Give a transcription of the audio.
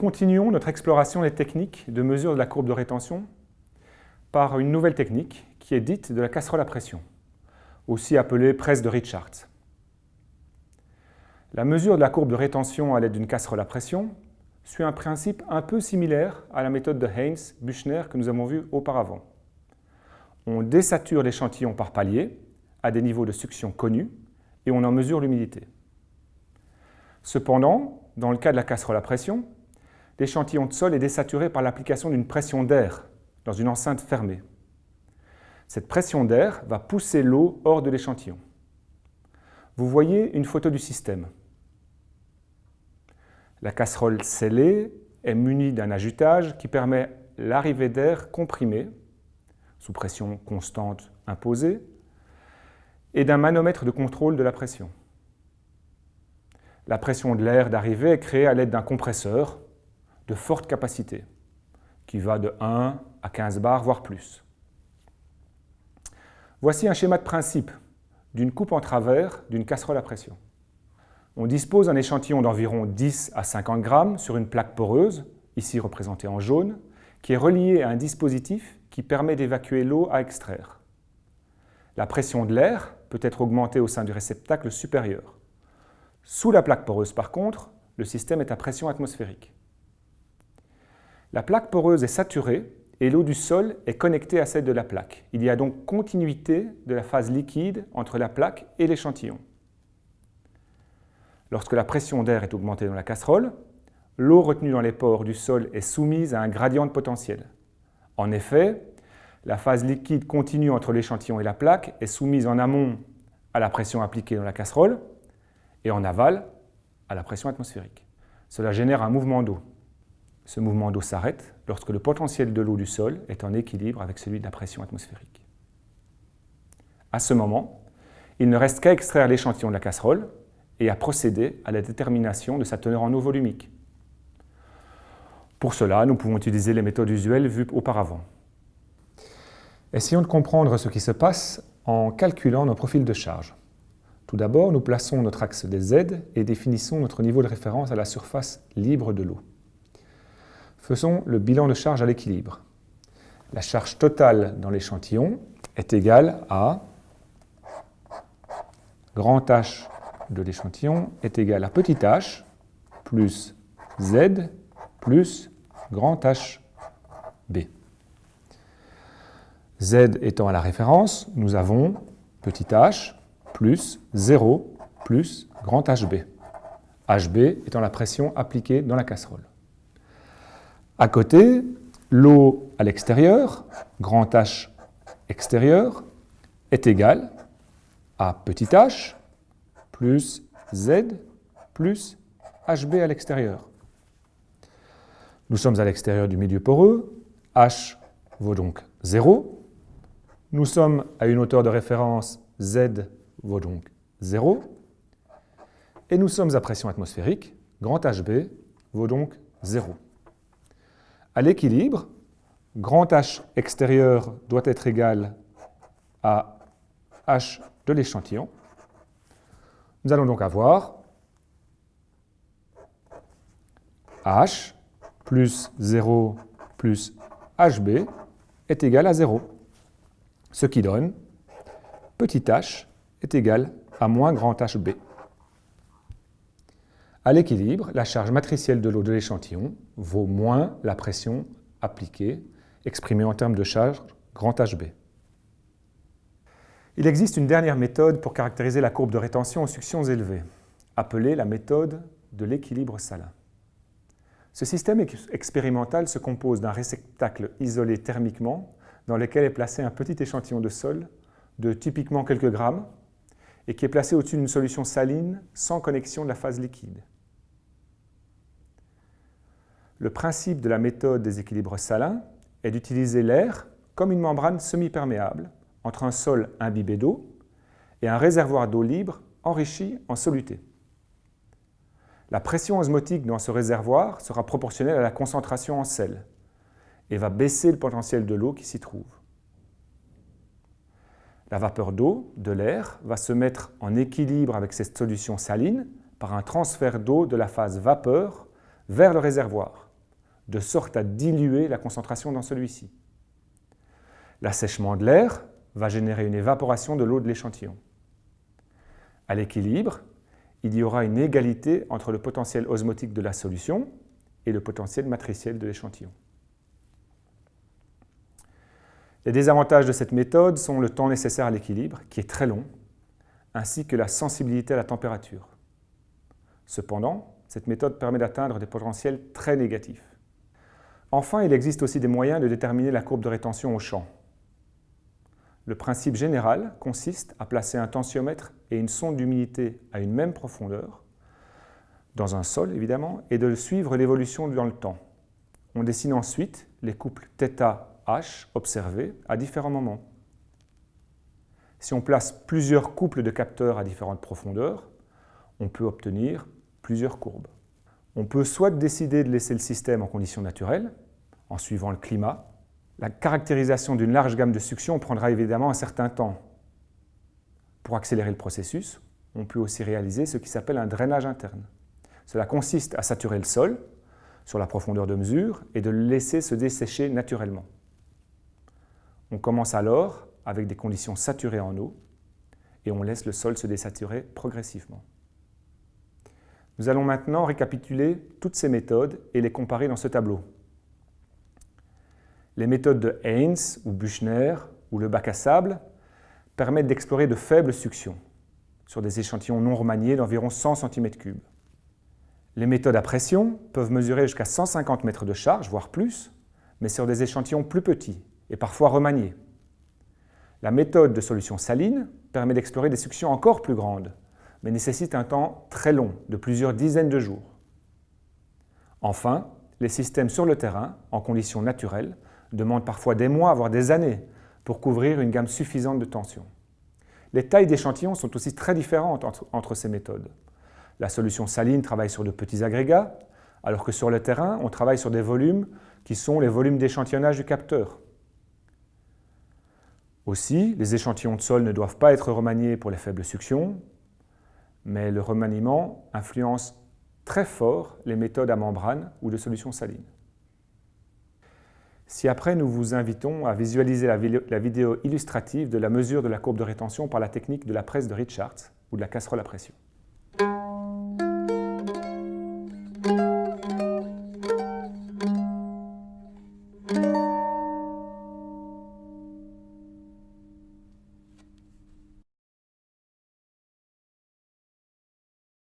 continuons notre exploration des techniques de mesure de la courbe de rétention par une nouvelle technique qui est dite de la casserole à pression, aussi appelée presse de Richards. La mesure de la courbe de rétention à l'aide d'une casserole à pression suit un principe un peu similaire à la méthode de Haynes-Buchner que nous avons vue auparavant. On désature l'échantillon par palier à des niveaux de succion connus et on en mesure l'humidité. Cependant, dans le cas de la casserole à pression, l'échantillon de sol est désaturé par l'application d'une pression d'air dans une enceinte fermée. Cette pression d'air va pousser l'eau hors de l'échantillon. Vous voyez une photo du système. La casserole scellée est munie d'un ajutage qui permet l'arrivée d'air comprimé, sous pression constante imposée, et d'un manomètre de contrôle de la pression. La pression de l'air d'arrivée est créée à l'aide d'un compresseur de forte capacité, qui va de 1 à 15 bars, voire plus. Voici un schéma de principe d'une coupe en travers d'une casserole à pression. On dispose d'un échantillon d'environ 10 à 50 grammes sur une plaque poreuse, ici représentée en jaune, qui est reliée à un dispositif qui permet d'évacuer l'eau à extraire. La pression de l'air peut être augmentée au sein du réceptacle supérieur. Sous la plaque poreuse, par contre, le système est à pression atmosphérique. La plaque poreuse est saturée et l'eau du sol est connectée à celle de la plaque. Il y a donc continuité de la phase liquide entre la plaque et l'échantillon. Lorsque la pression d'air est augmentée dans la casserole, l'eau retenue dans les pores du sol est soumise à un gradient de potentiel. En effet, la phase liquide continue entre l'échantillon et la plaque est soumise en amont à la pression appliquée dans la casserole et en aval à la pression atmosphérique. Cela génère un mouvement d'eau. Ce mouvement d'eau s'arrête lorsque le potentiel de l'eau du sol est en équilibre avec celui de la pression atmosphérique. À ce moment, il ne reste qu'à extraire l'échantillon de la casserole et à procéder à la détermination de sa teneur en eau volumique. Pour cela, nous pouvons utiliser les méthodes usuelles vues auparavant. Essayons de comprendre ce qui se passe en calculant nos profils de charge. Tout d'abord, nous plaçons notre axe des Z et définissons notre niveau de référence à la surface libre de l'eau. Faisons le bilan de charge à l'équilibre. La charge totale dans l'échantillon est égale à grand H de l'échantillon est égal à petit h plus Z plus grand H. Z étant à la référence, nous avons petit h plus 0 plus grand HB. HB étant la pression appliquée dans la casserole. À côté, l'eau à l'extérieur, grand H extérieur, est égale à petit h plus Z plus HB à l'extérieur. Nous sommes à l'extérieur du milieu poreux, H vaut donc 0, nous sommes à une hauteur de référence Z vaut donc 0. Et nous sommes à pression atmosphérique, grand HB vaut donc 0. À l'équilibre, grand H extérieur doit être égal à H de l'échantillon. Nous allons donc avoir H plus 0 plus HB est égal à 0 ce qui donne petit h est égal à moins grand HB. À l'équilibre, la charge matricielle de l'eau de l'échantillon vaut moins la pression appliquée, exprimée en termes de charge grand HB. Il existe une dernière méthode pour caractériser la courbe de rétention aux suctions élevées, appelée la méthode de l'équilibre salin. Ce système expérimental se compose d'un réceptacle isolé thermiquement dans lequel est placé un petit échantillon de sol de typiquement quelques grammes et qui est placé au-dessus d'une solution saline sans connexion de la phase liquide. Le principe de la méthode des équilibres salins est d'utiliser l'air comme une membrane semi-perméable entre un sol imbibé d'eau et un réservoir d'eau libre enrichi en soluté. La pression osmotique dans ce réservoir sera proportionnelle à la concentration en sel, et va baisser le potentiel de l'eau qui s'y trouve. La vapeur d'eau, de l'air, va se mettre en équilibre avec cette solution saline par un transfert d'eau de la phase vapeur vers le réservoir. de sorte à diluer la concentration dans celui-ci. L'assèchement de l'air va générer une évaporation de l'eau de l'échantillon. À l'équilibre, il y aura une égalité entre le potentiel osmotique de la solution et le potentiel matriciel de l'échantillon. Les désavantages de cette méthode sont le temps nécessaire à l'équilibre, qui est très long, ainsi que la sensibilité à la température. Cependant, cette méthode permet d'atteindre des potentiels très négatifs. Enfin, il existe aussi des moyens de déterminer la courbe de rétention au champ. Le principe général consiste à placer un tensiomètre et une sonde d'humidité à une même profondeur, dans un sol évidemment, et de suivre l'évolution dans le temps. On dessine ensuite les couples observés à différents moments. Si on place plusieurs couples de capteurs à différentes profondeurs, on peut obtenir plusieurs courbes. On peut soit décider de laisser le système en conditions naturelles, en suivant le climat. La caractérisation d'une large gamme de suctions prendra évidemment un certain temps. Pour accélérer le processus, on peut aussi réaliser ce qui s'appelle un drainage interne. Cela consiste à saturer le sol sur la profondeur de mesure et de le laisser se dessécher naturellement. On commence alors avec des conditions saturées en eau et on laisse le sol se désaturer progressivement. Nous allons maintenant récapituler toutes ces méthodes et les comparer dans ce tableau. Les méthodes de Haynes ou Buchner ou le bac à sable permettent d'explorer de faibles suctions sur des échantillons non remaniés d'environ 100 cm3. Les méthodes à pression peuvent mesurer jusqu'à 150 mètres de charge, voire plus, mais sur des échantillons plus petits et parfois remaniés. La méthode de solution saline permet d'explorer des suctions encore plus grandes, mais nécessite un temps très long, de plusieurs dizaines de jours. Enfin, les systèmes sur le terrain, en conditions naturelles, demandent parfois des mois, voire des années, pour couvrir une gamme suffisante de tension. Les tailles d'échantillons sont aussi très différentes entre, ces méthodes. La solution saline travaille sur de petits agrégats, alors que sur le terrain, on travaille sur des volumes qui sont les volumes d'échantillonnage du capteur. Aussi, les échantillons de sol ne doivent pas être remaniés pour les faibles suctions, mais le remaniement influence très fort les méthodes à membrane ou de solutions salines. Si après nous vous invitons à visualiser la, vidéo illustrative de la mesure de la courbe de rétention par la technique de la presse de Richards ou de la casserole à pression.